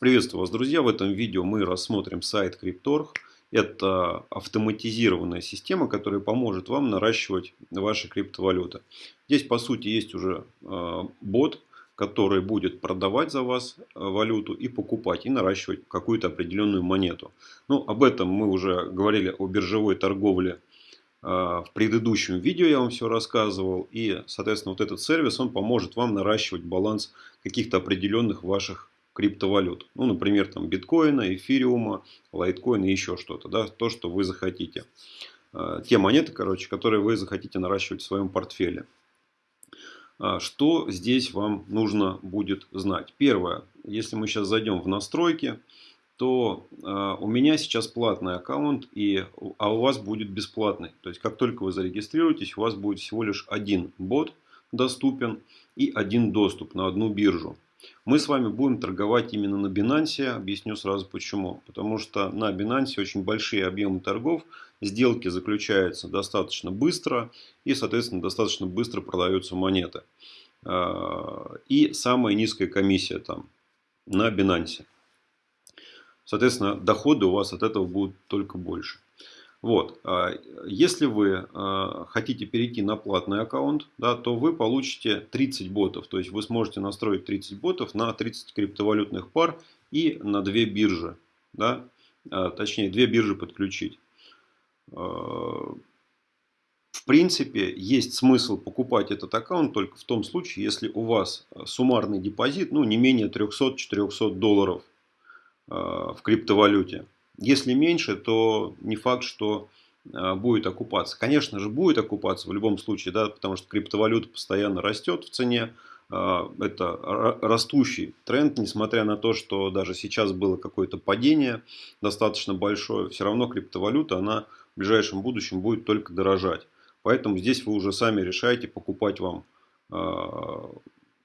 Приветствую вас, друзья! В этом видео мы рассмотрим сайт Cryptorg. Это автоматизированная система, которая поможет вам наращивать ваши криптовалюты. Здесь, по сути, есть уже э, бот, который будет продавать за вас э, валюту и покупать, и наращивать какую-то определенную монету. Ну, об этом мы уже говорили о биржевой торговле э, в предыдущем видео я вам все рассказывал. И, соответственно, вот этот сервис, он поможет вам наращивать баланс каких-то определенных ваших криптовалют. Ну, например, там биткоина, эфириума, лайткоина и еще что-то. Да, то, что вы захотите. А, те монеты, короче, которые вы захотите наращивать в своем портфеле. А, что здесь вам нужно будет знать? Первое. Если мы сейчас зайдем в настройки, то э, у меня сейчас платный аккаунт, и, а у вас будет бесплатный. То есть, как только вы зарегистрируетесь, у вас будет всего лишь один бот доступен и один доступ на одну биржу. Мы с вами будем торговать именно на Binance. Объясню сразу почему. Потому что на Binance очень большие объемы торгов. Сделки заключаются достаточно быстро. И, соответственно, достаточно быстро продаются монеты. А, и самая низкая комиссия там на Binance. Соответственно, доходы у вас от этого будут только больше. Вот. А, если вы а, хотите перейти на платный аккаунт, да, то вы получите 30 ботов. То есть вы сможете настроить 30 ботов на 30 криптовалютных пар и на две биржи. Да, а, точнее, две биржи подключить. В принципе, есть смысл покупать этот аккаунт только в том случае, если у вас суммарный депозит ну, не менее 300-400 долларов в криптовалюте. Если меньше, то не факт, что а, будет окупаться. Конечно же, будет окупаться в любом случае, да, потому что криптовалюта постоянно растет в цене. А, это растущий тренд, несмотря на то, что даже сейчас было какое-то падение достаточно большое. Все равно криптовалюта, она в ближайшем будущем будет только дорожать. Поэтому здесь вы уже сами решаете, покупать вам а,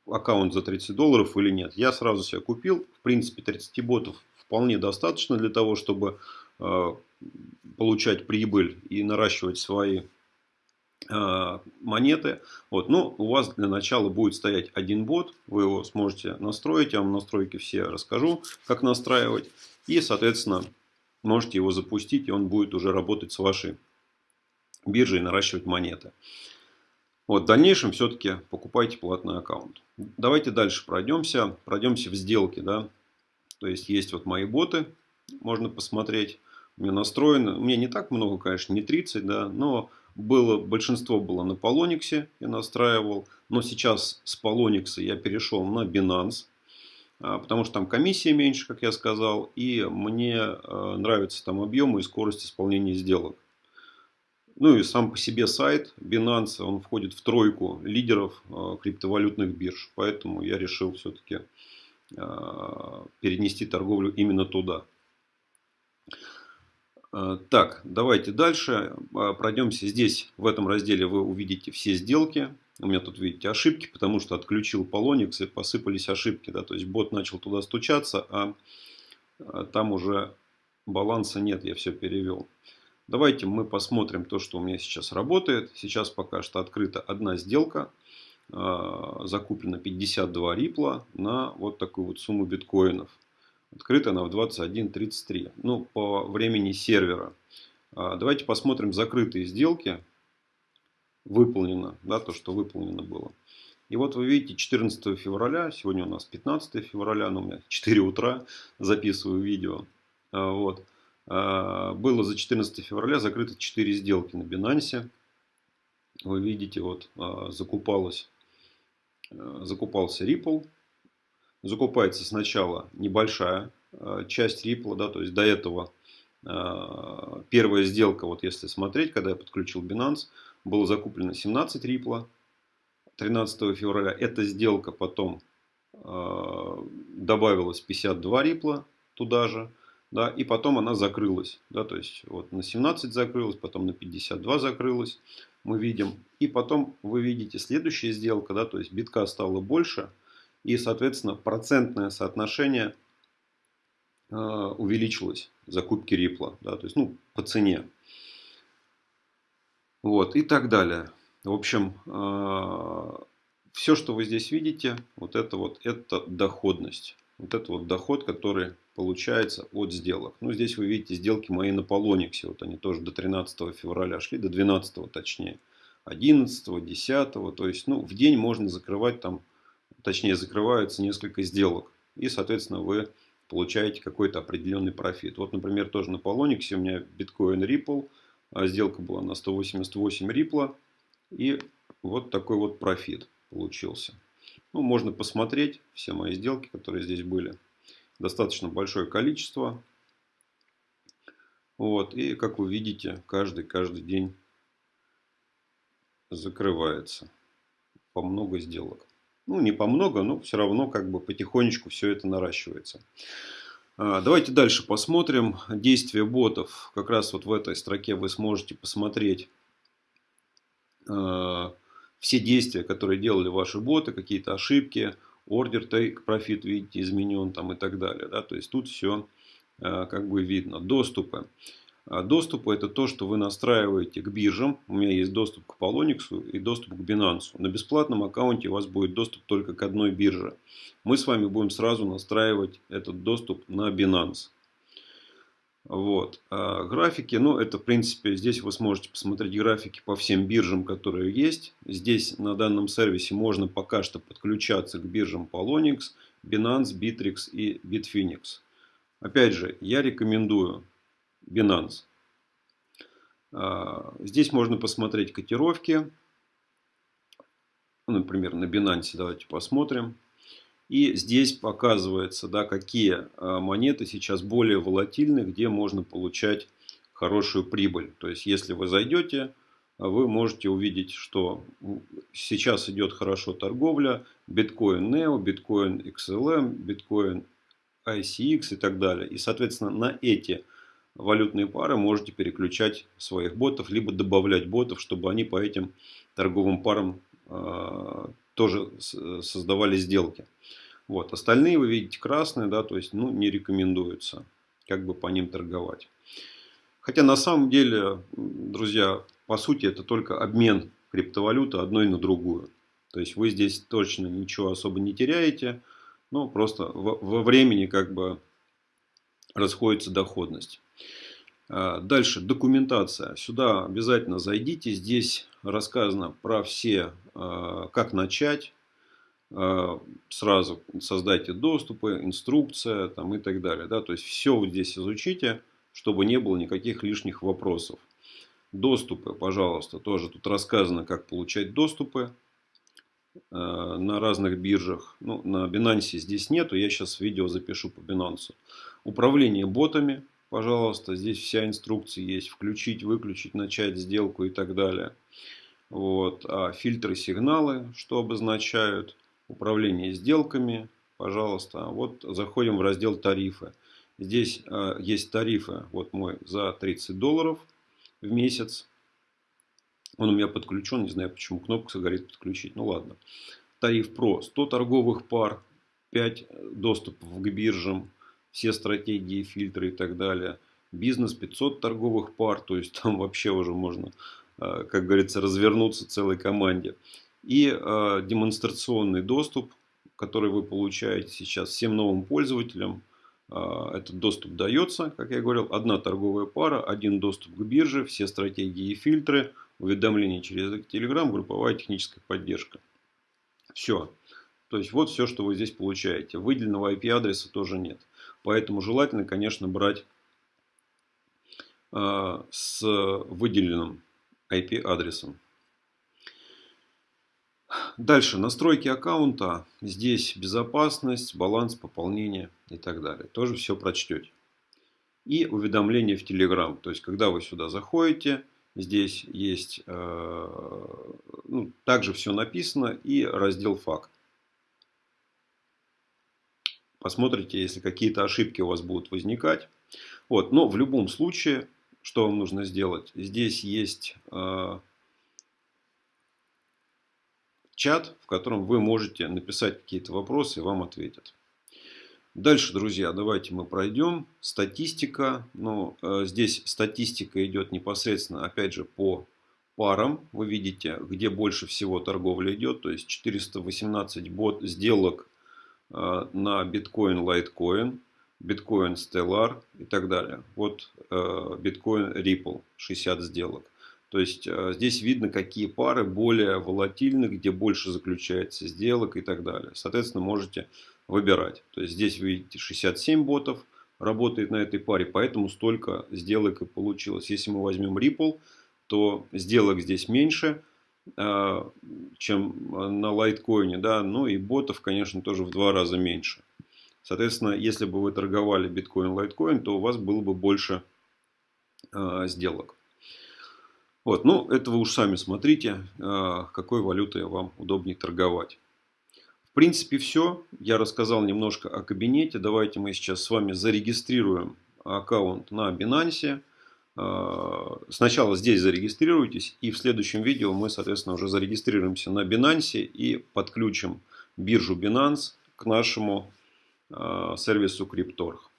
аккаунт за 30 долларов или нет. Я сразу себе купил. В принципе, 30 ботов вполне достаточно для того, чтобы э, получать прибыль и наращивать свои э, монеты. Вот. Но у вас для начала будет стоять один бот. Вы его сможете настроить. Я вам настройки все расскажу, как настраивать. И, соответственно, можете его запустить. И он будет уже работать с вашей биржей наращивать монеты. Вот, в дальнейшем все-таки покупайте платный аккаунт. Давайте дальше пройдемся. Пройдемся в сделке. Да? То есть есть вот мои боты, можно посмотреть. У меня настроено, у меня не так много, конечно, не 30, да, но было, большинство было на Polonix, я настраивал. Но сейчас с Polonix я перешел на Binance, а, потому что там комиссия меньше, как я сказал, и мне э, нравятся там объемы и скорость исполнения сделок. Ну и сам по себе сайт Binance, он входит в тройку лидеров э, криптовалютных бирж. Поэтому я решил все-таки перенести торговлю именно туда. Э, так, давайте дальше э, пройдемся. Здесь, в этом разделе, вы увидите все сделки. У меня тут, видите, ошибки, потому что отключил Polonix и посыпались ошибки. Да? То есть бот начал туда стучаться, а там уже баланса нет, я все перевел. Давайте мы посмотрим то, что у меня сейчас работает. Сейчас пока что открыта одна сделка. А, закуплено 52 рипла на вот такую вот сумму биткоинов. Открыта она в 21.33. Ну, по времени сервера. А, давайте посмотрим закрытые сделки. Выполнено, да, то, что выполнено было. И вот вы видите 14 февраля, сегодня у нас 15 февраля, но у меня 4 утра записываю видео. А, вот. Было за 14 февраля закрыто 4 сделки на Binance. Вы видите, вот закупалось закупался Ripple. Закупается сначала небольшая э, часть Ripple, да, то есть до этого э, первая сделка, вот если смотреть, когда я подключил Binance, было закуплено 17 Ripple 13 февраля. Эта сделка потом добавилась 52 Ripple туда же, да, и потом она закрылась, да, то есть вот на 17 закрылась, потом на 52 закрылась мы видим. И потом вы видите следующая сделка, да, то есть битка стало больше. И, соответственно, процентное соотношение э, увеличилось закупки рипла. Да, то есть, ну, по цене. Вот, и так далее. В общем, э, все, что вы здесь видите, вот это вот, это доходность. вот это вот доход, который получается от сделок. Ну, здесь вы видите сделки мои на Полониксе. Вот они тоже до 13 февраля шли, до 12 точнее. 11, 10. То есть, ну, в день можно закрывать там, точнее, закрываются несколько сделок. И, соответственно, вы получаете какой-то определенный профит. Вот, например, тоже на Полониксе у меня биткоин Ripple. А сделка была на 188 рипла. И вот такой вот профит получился. Ну, можно посмотреть все мои сделки, которые здесь были. Достаточно большое количество. Вот. И, как вы видите, каждый, каждый день закрывается. По много сделок. Ну, не по много, но все равно как бы потихонечку все это наращивается. А, давайте дальше посмотрим действия ботов. Как раз вот в этой строке вы сможете посмотреть а, все действия, которые делали ваши боты, какие-то ошибки, ордер take profit, видите, изменен там и так далее. Да? То есть тут все а, как бы видно. Доступы. А, доступы это то, что вы настраиваете к биржам. У меня есть доступ к Polonix и доступ к Binance. На бесплатном аккаунте у вас будет доступ только к одной бирже. Мы с вами будем сразу настраивать этот доступ на Binance. Вот. А графики, ну это в принципе, здесь вы сможете посмотреть графики по всем биржам, которые есть. Здесь на данном сервисе можно пока что подключаться к биржам Polonix, Binance, Bittrex и Bitfinex. Опять же, я рекомендую Binance. А, здесь можно посмотреть котировки. Ну, например, на Binance давайте посмотрим. И здесь показывается, да, какие а, монеты сейчас более волатильны, где можно получать хорошую прибыль. То есть, если вы зайдете, вы можете увидеть, что сейчас идет хорошо торговля. Биткоин Neo, биткоин XLM, биткоин ICX и так далее. И, соответственно, на эти валютные пары можете переключать своих ботов, либо добавлять ботов, чтобы они по этим торговым парам э, тоже создавали сделки. Вот. Остальные вы видите красные, да, то есть ну, не рекомендуется как бы по ним торговать. Хотя на самом деле, друзья, по сути это только обмен криптовалюты одной на другую. То есть вы здесь точно ничего особо не теряете, но просто во времени как бы расходится доходность. А, дальше документация. Сюда обязательно зайдите. Здесь рассказано про все, как начать. А, сразу создайте доступы, инструкция там, и так далее. Да? То есть все вот здесь изучите, чтобы не было никаких лишних вопросов. Доступы, пожалуйста, тоже тут рассказано, как получать доступы на разных биржах. Ну, на Binance здесь нету, я сейчас видео запишу по Binance. Управление ботами, пожалуйста, здесь вся инструкция есть. Включить, выключить, начать сделку и так далее. Вот. А фильтры сигналы, что обозначают. Управление сделками, пожалуйста. Вот заходим в раздел тарифы. Здесь э, есть тарифы, вот мой, за 30 долларов в месяц. Он у меня подключен, не знаю почему кнопка горит подключить. Ну ладно. Тариф про 100 торговых пар, 5 доступов к биржам, все стратегии, фильтры и так далее. Бизнес 500 торговых пар, то есть там вообще уже можно, э, как говорится, развернуться целой команде. И э, демонстрационный доступ, который вы получаете сейчас всем новым пользователям. Э, этот доступ дается, как я говорил, одна торговая пара, один доступ к бирже, все стратегии и фильтры, уведомления через Telegram, групповая техническая поддержка. Все. То есть вот все, что вы здесь получаете. Выделенного IP-адреса тоже нет. Поэтому желательно, конечно, брать э, с выделенным IP-адресом. Дальше, настройки аккаунта. Здесь безопасность, баланс пополнения и так далее. Тоже все прочтете. И уведомления в Telegram. То есть, когда вы сюда заходите, здесь есть, э, ну, также все написано и раздел факт. Посмотрите, если какие-то ошибки у вас будут возникать. Вот, но в любом случае, что вам нужно сделать? Здесь есть э, чат, в котором вы можете написать какие-то вопросы и вам ответят. Дальше, друзья, давайте мы пройдем. Статистика. Ну, э, здесь статистика идет непосредственно, опять же, по парам. Вы видите, где больше всего торговля идет. То есть 418 бот сделок на биткоин, лайткоин, биткоин Stellar и так далее. Вот биткоин Ripple, 60 сделок. То есть здесь видно, какие пары более волатильны, где больше заключается сделок и так далее. Соответственно, можете выбирать. То есть здесь вы видите 67 ботов работает на этой паре, поэтому столько сделок и получилось. Если мы возьмем Ripple, то сделок здесь меньше, а, чем на лайткоине, да, ну и ботов, конечно, тоже в два раза меньше. Соответственно, если бы вы торговали биткоин, лайткоин, то у вас было бы больше э, сделок. Вот, ну, это вы уж сами смотрите, э, какой валютой вам удобнее торговать. В принципе, все. Я рассказал немножко о кабинете. Давайте мы сейчас с вами зарегистрируем аккаунт на Binance. А, сначала здесь зарегистрируйтесь, и в следующем видео мы, соответственно, уже зарегистрируемся на Binance и подключим биржу Binance к нашему сервису Cryptorg.